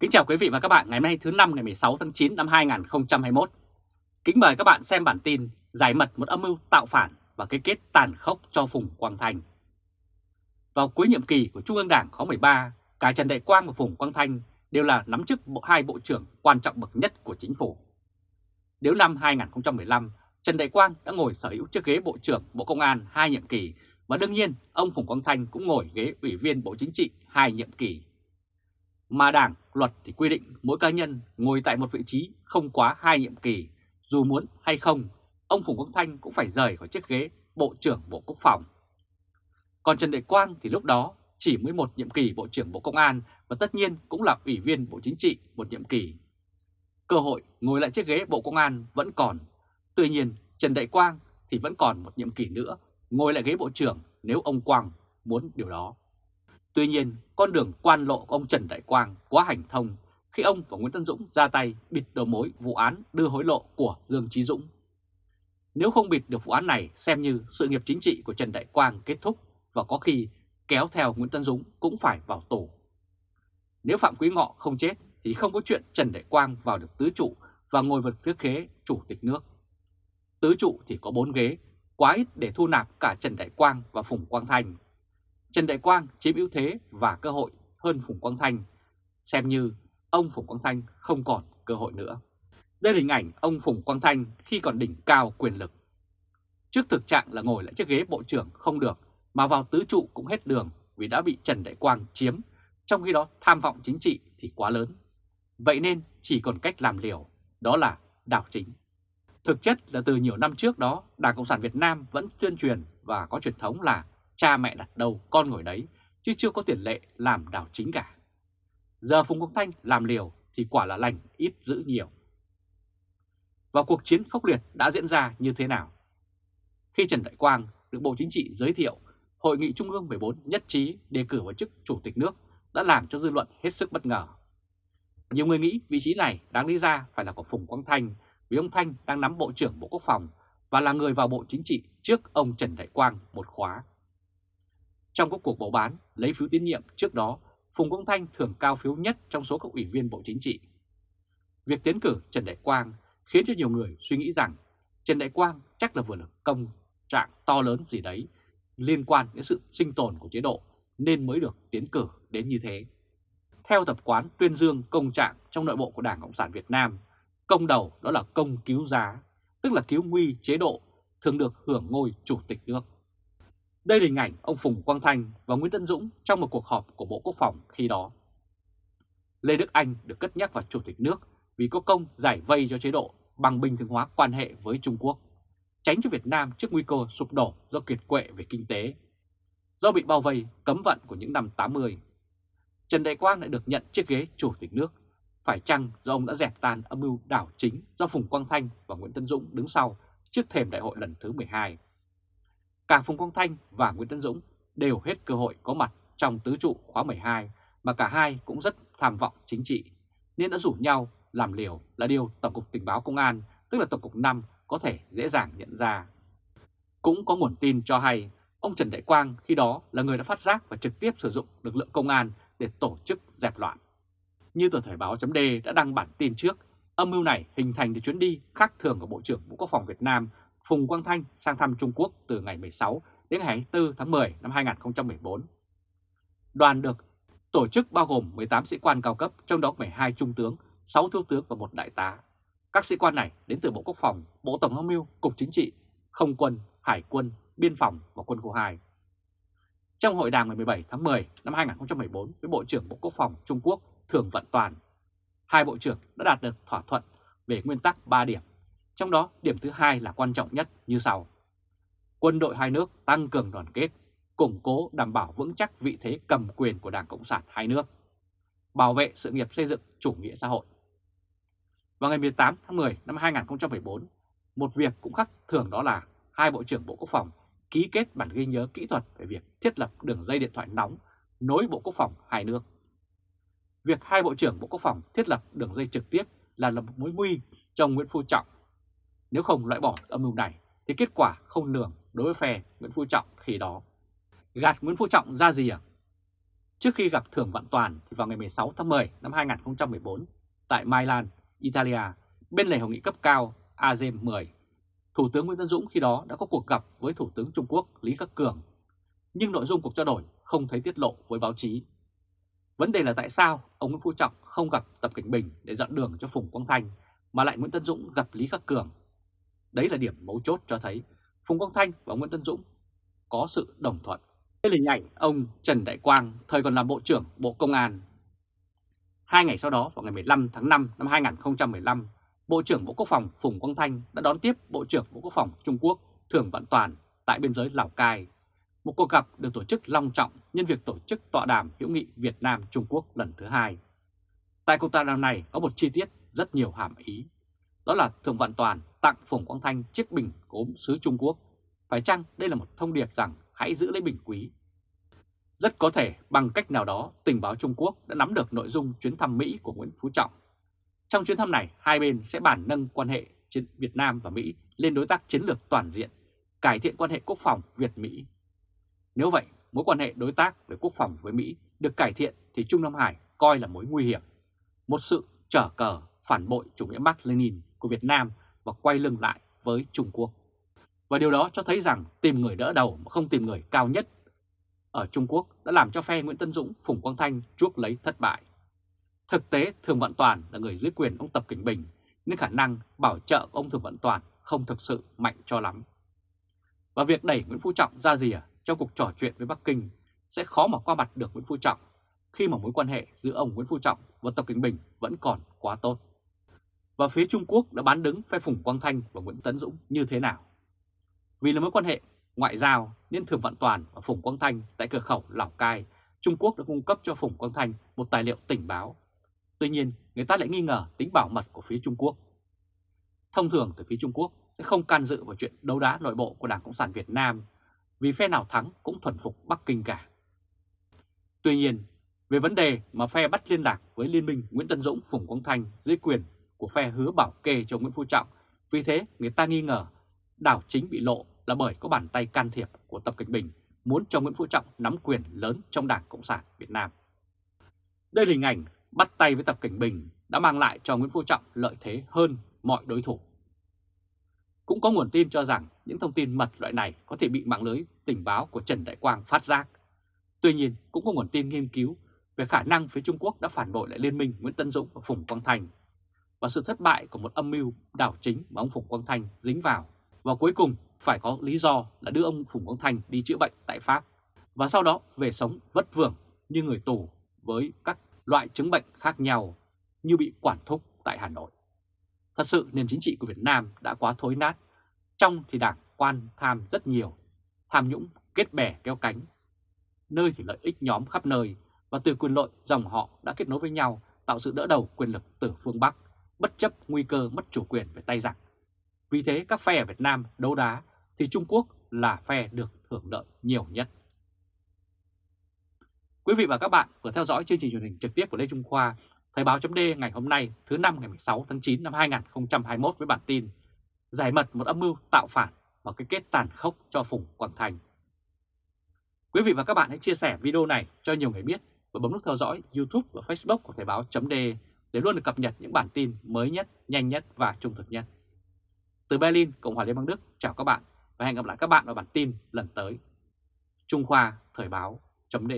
Kính chào quý vị và các bạn ngày hôm nay thứ năm ngày 16 tháng 9 năm 2021. Kính mời các bạn xem bản tin giải mật một âm mưu tạo phản và cái kết tàn khốc cho Phùng Quang Thanh. Vào cuối nhiệm kỳ của Trung ương Đảng khóa 13, cả Trần Đại Quang và Phùng Quang Thanh đều là nắm chức bộ hai bộ trưởng quan trọng bậc nhất của chính phủ. Nếu năm 2015, Trần Đại Quang đã ngồi sở hữu chiếc ghế Bộ trưởng Bộ Công an hai nhiệm kỳ và đương nhiên ông Phùng Quang Thanh cũng ngồi ghế Ủy viên Bộ Chính trị hai nhiệm kỳ. Mà Đảng, luật thì quy định mỗi cá nhân ngồi tại một vị trí không quá hai nhiệm kỳ, dù muốn hay không, ông Phùng Quang Thanh cũng phải rời khỏi chiếc ghế Bộ trưởng Bộ Quốc phòng. Còn Trần Đại Quang thì lúc đó chỉ mới một nhiệm kỳ Bộ trưởng Bộ Công an và tất nhiên cũng là Ủy viên Bộ Chính trị một nhiệm kỳ. Cơ hội ngồi lại chiếc ghế Bộ Công an vẫn còn. Tuy nhiên Trần Đại Quang thì vẫn còn một nhiệm kỳ nữa ngồi lại ghế Bộ trưởng nếu ông Quang muốn điều đó. Tuy nhiên, con đường quan lộ của ông Trần Đại Quang quá hành thông khi ông và Nguyễn Tân Dũng ra tay bịt đầu mối vụ án đưa hối lộ của Dương Trí Dũng. Nếu không bịt được vụ án này xem như sự nghiệp chính trị của Trần Đại Quang kết thúc và có khi kéo theo Nguyễn Tân Dũng cũng phải vào tù. Nếu Phạm Quý Ngọ không chết thì không có chuyện Trần Đại Quang vào được tứ trụ và ngồi vật thứ khế chủ tịch nước. Tứ trụ thì có bốn ghế, quá ít để thu nạp cả Trần Đại Quang và Phùng Quang Thanh. Trần Đại Quang chiếm ưu thế và cơ hội hơn Phùng Quang Thanh, xem như ông Phùng Quang Thanh không còn cơ hội nữa. Đây là hình ảnh ông Phùng Quang Thanh khi còn đỉnh cao quyền lực. Trước thực trạng là ngồi lại chiếc ghế bộ trưởng không được, mà vào tứ trụ cũng hết đường vì đã bị Trần Đại Quang chiếm, trong khi đó tham vọng chính trị thì quá lớn. Vậy nên chỉ còn cách làm liều, đó là đảo chính. Thực chất là từ nhiều năm trước đó, Đảng Cộng sản Việt Nam vẫn tuyên truyền và có truyền thống là cha mẹ đặt đâu con ngồi đấy, chứ chưa có tiền lệ làm đảo chính cả. Giờ Phùng Quốc Thanh làm liều thì quả là lành ít giữ nhiều. Và cuộc chiến khốc liệt đã diễn ra như thế nào? Khi Trần Đại Quang được Bộ Chính trị giới thiệu, Hội nghị Trung ương 14 nhất trí đề cử vào chức Chủ tịch nước đã làm cho dư luận hết sức bất ngờ. Nhiều người nghĩ vị trí này đáng lý ra phải là của Phùng Quang Thanh vì ông Thanh đang nắm Bộ trưởng Bộ Quốc phòng và là người vào Bộ Chính trị trước ông Trần Đại Quang một khóa. Trong các cuộc bầu bán lấy phiếu tín nhiệm trước đó, Phùng Quang Thanh thường cao phiếu nhất trong số các ủy viên Bộ Chính trị. Việc tiến cử Trần Đại Quang khiến cho nhiều người suy nghĩ rằng Trần Đại Quang chắc là vừa được công trạng to lớn gì đấy liên quan đến sự sinh tồn của chế độ nên mới được tiến cử đến như thế. Theo tập quán tuyên dương công trạng trong nội bộ của Đảng Cộng sản Việt Nam, công đầu đó là công cứu giá, tức là cứu nguy chế độ, thường được hưởng ngôi chủ tịch nước. Đây là hình ảnh ông Phùng Quang Thanh và Nguyễn Tân Dũng trong một cuộc họp của Bộ Quốc phòng khi đó. Lê Đức Anh được cất nhắc vào chủ tịch nước vì có công giải vây cho chế độ bằng bình thường hóa quan hệ với Trung Quốc, tránh cho Việt Nam trước nguy cơ sụp đổ do kiệt quệ về kinh tế. Do bị bao vây cấm vận của những năm 80, Trần Đại Quang lại được nhận chiếc ghế chủ tịch nước, phải chăng do ông đã dẹp tan âm mưu đảo chính do Phùng Quang Thanh và Nguyễn Tân Dũng đứng sau trước thềm đại hội lần thứ 12. Cả Phùng Quang Thanh và Nguyễn Tấn Dũng đều hết cơ hội có mặt trong tứ trụ khóa 12 mà cả hai cũng rất tham vọng chính trị, nên đã rủ nhau làm liều là điều Tổng cục Tình báo Công an, tức là Tổng cục 5, có thể dễ dàng nhận ra. Cũng có nguồn tin cho hay ông Trần Đại Quang khi đó là người đã phát giác và trực tiếp sử dụng lực lượng công an để tổ chức dẹp loạn. Như tờ Thời báo .d đã đăng bản tin trước, âm mưu này hình thành từ chuyến đi khác thường của Bộ trưởng Bộ Quốc phòng Việt Nam Phùng Quang Thanh sang thăm Trung Quốc từ ngày 16 đến ngày 24 tháng 10 năm 2014. Đoàn được tổ chức bao gồm 18 sĩ quan cao cấp, trong đó 12 trung tướng, 6 thiếu tướng và một đại tá. Các sĩ quan này đến từ Bộ Quốc phòng, Bộ Tổng tham mưu, Cục Chính trị, Không quân, Hải quân, Biên phòng và Quân khu 2. Trong hội đàm ngày 17 tháng 10 năm 2014 với Bộ trưởng Bộ Quốc phòng Trung Quốc Thường Vận Toàn, hai bộ trưởng đã đạt được thỏa thuận về nguyên tắc 3 điểm trong đó điểm thứ hai là quan trọng nhất như sau. Quân đội hai nước tăng cường đoàn kết, củng cố đảm bảo vững chắc vị thế cầm quyền của Đảng Cộng sản hai nước, bảo vệ sự nghiệp xây dựng chủ nghĩa xã hội. Vào ngày 18 tháng 10 năm 2014, một việc cũng khác thường đó là hai Bộ trưởng Bộ Quốc phòng ký kết bản ghi nhớ kỹ thuật về việc thiết lập đường dây điện thoại nóng nối Bộ Quốc phòng hai nước. Việc hai Bộ trưởng Bộ Quốc phòng thiết lập đường dây trực tiếp là một mối nguy cho Nguyễn Phú Trọng nếu không loại bỏ âm mưu này thì kết quả không lường đối với phe Nguyễn Phú Trọng khi đó. Gạt Nguyễn Phú Trọng ra gì à? Trước khi gặp thưởng Vạn Toàn thì vào ngày 16 tháng 10 năm 2014 tại Milan, Italia, bên lề hội nghị cấp cao ASEM 10, Thủ tướng Nguyễn Tân Dũng khi đó đã có cuộc gặp với Thủ tướng Trung Quốc Lý Khắc Cường, nhưng nội dung cuộc trao đổi không thấy tiết lộ với báo chí. Vấn đề là tại sao ông Nguyễn Phú Trọng không gặp Tập Cảnh Bình để dọn đường cho Phùng Quang Thanh mà lại Nguyễn Tân Dũng gặp Lý Khắc Cường. Đấy là điểm mấu chốt cho thấy Phùng Quang Thanh và Nguyễn Tân Dũng có sự đồng thuận. Đây là hình ảnh ông Trần Đại Quang thời còn làm Bộ trưởng Bộ Công an. Hai ngày sau đó vào ngày 15 tháng 5 năm 2015, Bộ trưởng Bộ Quốc phòng Phùng Quang Thanh đã đón tiếp Bộ trưởng Bộ Quốc phòng Trung Quốc Thường Vạn Toàn tại biên giới Lào Cai. Một cuộc gặp được tổ chức long trọng nhân việc tổ chức tọa đàm hữu nghị Việt Nam-Trung Quốc lần thứ hai. Tại cuộc tọa đàm này có một chi tiết rất nhiều hàm ý. Đó là Thường Vạn Toàn tặng Phùng Quang Thanh chiếc bình cốm xứ Trung Quốc. Phải chăng đây là một thông điệp rằng hãy giữ lấy bình quý? Rất có thể bằng cách nào đó tình báo Trung Quốc đã nắm được nội dung chuyến thăm Mỹ của Nguyễn Phú Trọng. Trong chuyến thăm này, hai bên sẽ bàn nâng quan hệ Việt Nam và Mỹ lên đối tác chiến lược toàn diện, cải thiện quan hệ quốc phòng Việt-Mỹ. Nếu vậy, mối quan hệ đối tác về quốc phòng với Mỹ được cải thiện thì Trung Nam Hải coi là mối nguy hiểm, một sự trở cờ phản bội chủ nghĩa Mark Lenin của Việt Nam và quay lưng lại với Trung Quốc. Và điều đó cho thấy rằng tìm người đỡ đầu mà không tìm người cao nhất ở Trung Quốc đã làm cho phe Nguyễn Tân Dũng, Phùng Quang Thanh chuốc lấy thất bại. Thực tế Thường Vận Toàn là người dưới quyền ông Tập Cảnh Bình nên khả năng bảo trợ ông Thường Vận Toàn không thực sự mạnh cho lắm. Và việc đẩy Nguyễn Phú Trọng ra rìa trong cuộc trò chuyện với Bắc Kinh sẽ khó mà qua mặt được Nguyễn Phú Trọng khi mà mối quan hệ giữa ông Nguyễn Phú Trọng và Tập Cảnh Bình vẫn còn quá tốt. Và phía Trung Quốc đã bán đứng phe Phùng Quang Thanh và Nguyễn Tấn Dũng như thế nào? Vì là mối quan hệ ngoại giao nên Thường Vạn Toàn và Phùng Quang Thanh tại cửa khẩu Lào Cai, Trung Quốc đã cung cấp cho Phùng Quang Thanh một tài liệu tình báo. Tuy nhiên, người ta lại nghi ngờ tính bảo mật của phía Trung Quốc. Thông thường từ phía Trung Quốc sẽ không can dự vào chuyện đấu đá nội bộ của Đảng Cộng sản Việt Nam vì phe nào thắng cũng thuần phục Bắc Kinh cả. Tuy nhiên, về vấn đề mà phe bắt liên lạc với Liên minh Nguyễn Tân Dũng, Phùng Quang Thanh dưới quyền của phe hứa bảo kê cho Nguyễn Phú Trọng, vì thế người ta nghi ngờ đảo chính bị lộ là bởi có bàn tay can thiệp của Tập Cận Bình muốn cho Nguyễn Phú Trọng nắm quyền lớn trong Đảng Cộng sản Việt Nam. Đây là hình ảnh bắt tay với Tập Cận Bình đã mang lại cho Nguyễn Phú Trọng lợi thế hơn mọi đối thủ. Cũng có nguồn tin cho rằng những thông tin mật loại này có thể bị mạng lưới tình báo của Trần Đại Quang phát giác. Tuy nhiên, cũng có nguồn tin nghiên cứu về khả năng phía Trung Quốc đã phản bội lại liên minh Nguyễn Tân Dũng và Phùng Quang Thành và sự thất bại của một âm mưu đảo chính mà ông Phùng Quang Thanh dính vào. Và cuối cùng phải có lý do là đưa ông Phùng Quang Thanh đi chữa bệnh tại Pháp và sau đó về sống vất vưởng như người tù với các loại chứng bệnh khác nhau như bị quản thúc tại Hà Nội. Thật sự nền chính trị của Việt Nam đã quá thối nát, trong thì đảng quan tham rất nhiều, tham nhũng kết bè kéo cánh, nơi thì lợi ích nhóm khắp nơi và từ quyền lợi dòng họ đã kết nối với nhau tạo sự đỡ đầu quyền lực từ phương Bắc, bất chấp nguy cơ mất chủ quyền về tay giặc. Vì thế các phe ở Việt Nam đấu đá thì Trung Quốc là phe được hưởng lợi nhiều nhất. Quý vị và các bạn vừa theo dõi chương trình truyền hình trực tiếp của Lê Trung Khoa, Thời báo chấm ngày hôm nay thứ năm ngày 16 tháng 9 năm 2021 với bản tin Giải mật một âm mưu tạo phản và cái kết tàn khốc cho Phùng Quảng Thành. Quý vị và các bạn hãy chia sẻ video này cho nhiều người biết và bấm nút theo dõi YouTube và Facebook của Thời báo chấm để để luôn được cập nhật những bản tin mới nhất, nhanh nhất và trung thực nhất. Từ Berlin, Cộng hòa Liên bang Đức, chào các bạn và hẹn gặp lại các bạn vào bản tin lần tới. Trung Khoa Thời báo chấm